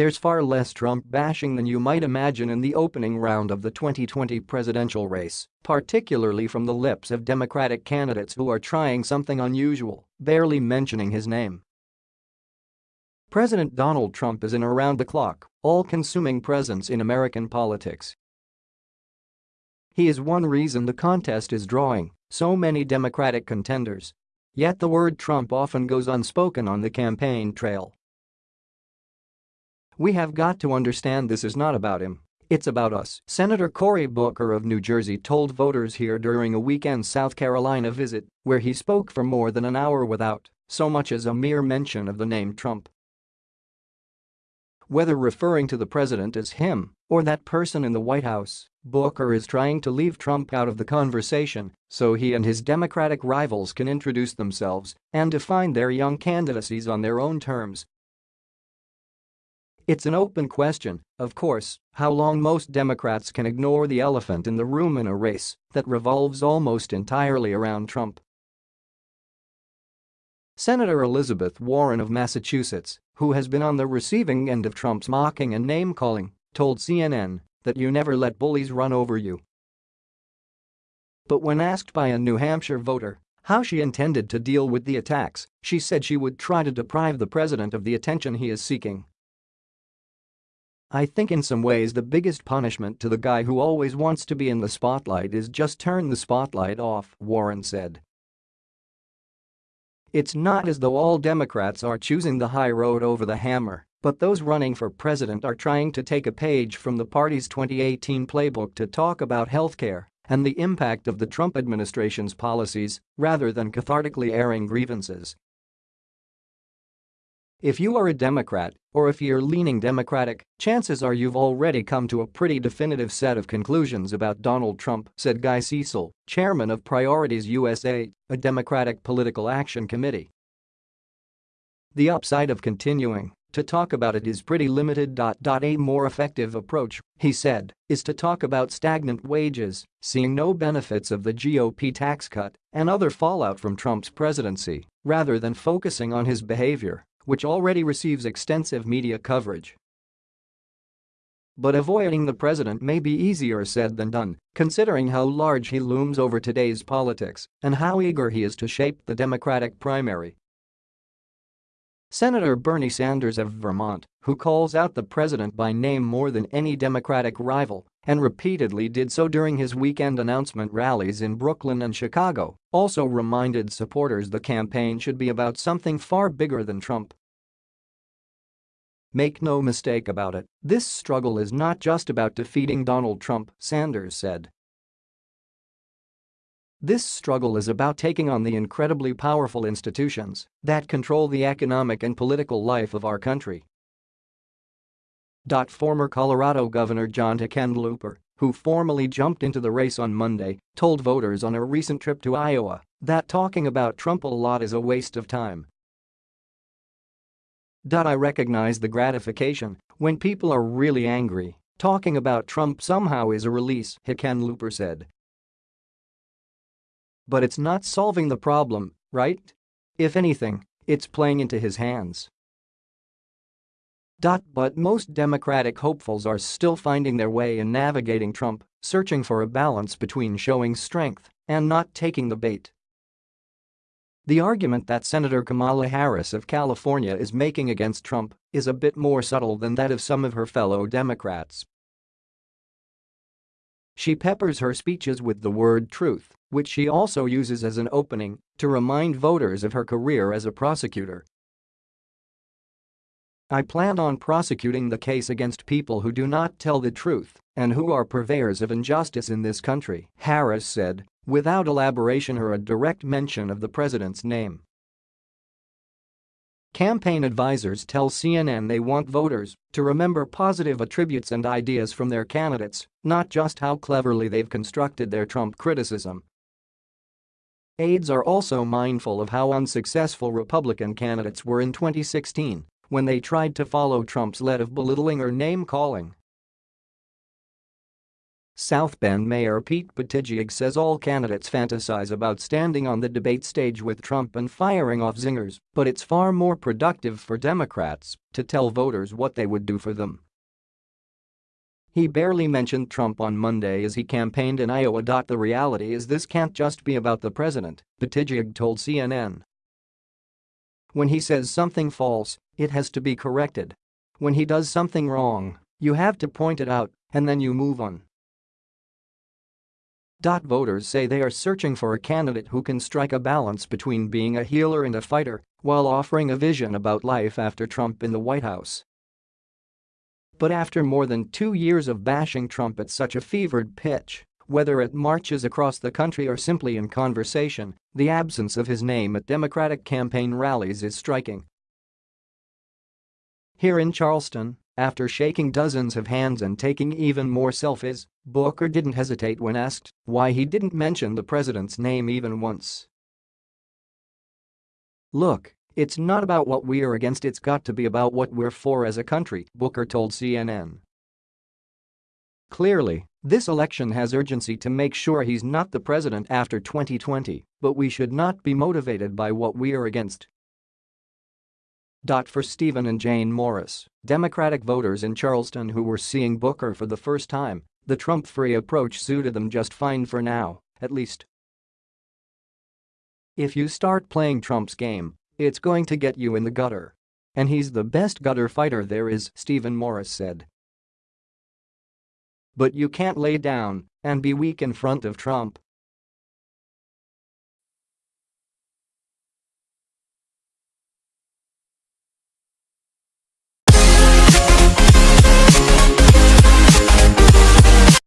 There's far less Trump bashing than you might imagine in the opening round of the 2020 presidential race, particularly from the lips of Democratic candidates who are trying something unusual, barely mentioning his name. President Donald Trump is an around-the-clock, all-consuming presence in American politics. He is one reason the contest is drawing so many Democratic contenders. Yet the word Trump often goes unspoken on the campaign trail. We have got to understand this is not about him, it's about us, Senator Cory Booker of New Jersey told voters here during a weekend South Carolina visit where he spoke for more than an hour without so much as a mere mention of the name Trump. Whether referring to the president as him or that person in the White House, Booker is trying to leave Trump out of the conversation so he and his Democratic rivals can introduce themselves and define their young candidacies on their own terms it's an open question, of course, how long most Democrats can ignore the elephant in the room in a race that revolves almost entirely around Trump. Senator Elizabeth Warren of Massachusetts, who has been on the receiving end of Trump's mocking and name-calling, told CNN that you never let bullies run over you. But when asked by a New Hampshire voter how she intended to deal with the attacks, she said she would try to deprive the president of the attention he is seeking I think in some ways the biggest punishment to the guy who always wants to be in the spotlight is just turn the spotlight off, Warren said. It's not as though all Democrats are choosing the high road over the hammer, but those running for president are trying to take a page from the party's 2018 playbook to talk about healthcare and the impact of the Trump administration's policies rather than cathartically airing grievances. If you are a Democrat, or if you're leaning Democratic, chances are you've already come to a pretty definitive set of conclusions about Donald Trump, said Guy Cecil, chairman of Priorities USA, a Democratic political action committee. The upside of continuing to talk about it is pretty limited. A more effective approach, he said, is to talk about stagnant wages, seeing no benefits of the GOP tax cut, and other fallout from Trump's presidency, rather than focusing on his behavior which already receives extensive media coverage. But avoiding the president may be easier said than done, considering how large he looms over today's politics and how eager he is to shape the Democratic primary. Senator Bernie Sanders of Vermont, who calls out the president by name more than any Democratic rival and repeatedly did so during his weekend announcement rallies in Brooklyn and Chicago, also reminded supporters the campaign should be about something far bigger than Trump. Make no mistake about it, this struggle is not just about defeating Donald Trump, Sanders said. This struggle is about taking on the incredibly powerful institutions that control the economic and political life of our country. Former Colorado Governor John Hickenlooper, who formally jumped into the race on Monday, told voters on a recent trip to Iowa that talking about Trump a lot is a waste of time. I recognize the gratification when people are really angry. Talking about Trump somehow is a release, Hickenlooper said. But it's not solving the problem, right? If anything, it's playing into his hands. But most Democratic hopefuls are still finding their way in navigating Trump, searching for a balance between showing strength and not taking the bait. The argument that Senator Kamala Harris of California is making against Trump is a bit more subtle than that of some of her fellow Democrats. She peppers her speeches with the word truth which she also uses as an opening to remind voters of her career as a prosecutor. I plan on prosecuting the case against people who do not tell the truth and who are purveyors of injustice in this country, Harris said, without elaboration or a direct mention of the president's name. Campaign advisors tell CNN they want voters to remember positive attributes and ideas from their candidates, not just how cleverly they've constructed their Trump criticism. Aides are also mindful of how unsuccessful Republican candidates were in 2016 when they tried to follow Trump's lead of belittling or name-calling. South Bend Mayor Pete Buttigieg says all candidates fantasize about standing on the debate stage with Trump and firing off zingers, but it's far more productive for Democrats to tell voters what they would do for them. He barely mentioned Trump on Monday as he campaigned in Iowa. The reality is this can't just be about the president, Buttigieg told CNN. When he says something false, it has to be corrected. When he does something wrong, you have to point it out, and then you move on. Voters say they are searching for a candidate who can strike a balance between being a healer and a fighter while offering a vision about life after Trump in the White House. But after more than two years of bashing Trump at such a fevered pitch, whether at marches across the country or simply in conversation, the absence of his name at Democratic campaign rallies is striking. Here in Charleston, after shaking dozens of hands and taking even more selfies, Booker didn't hesitate when asked why he didn't mention the president's name even once. Look, it's not about what we are against it's got to be about what we're for as a country, Booker told CNN. Clearly, this election has urgency to make sure he's not the president after 2020, but we should not be motivated by what we are against, for Stephen and Jane Morris, Democratic voters in Charleston who were seeing Booker for the first time, the Trump-free approach suited them just fine for now, at least. If you start playing Trump's game, it's going to get you in the gutter. And he's the best gutter fighter there is, Stephen Morris said. But you can't lay down and be weak in front of Trump,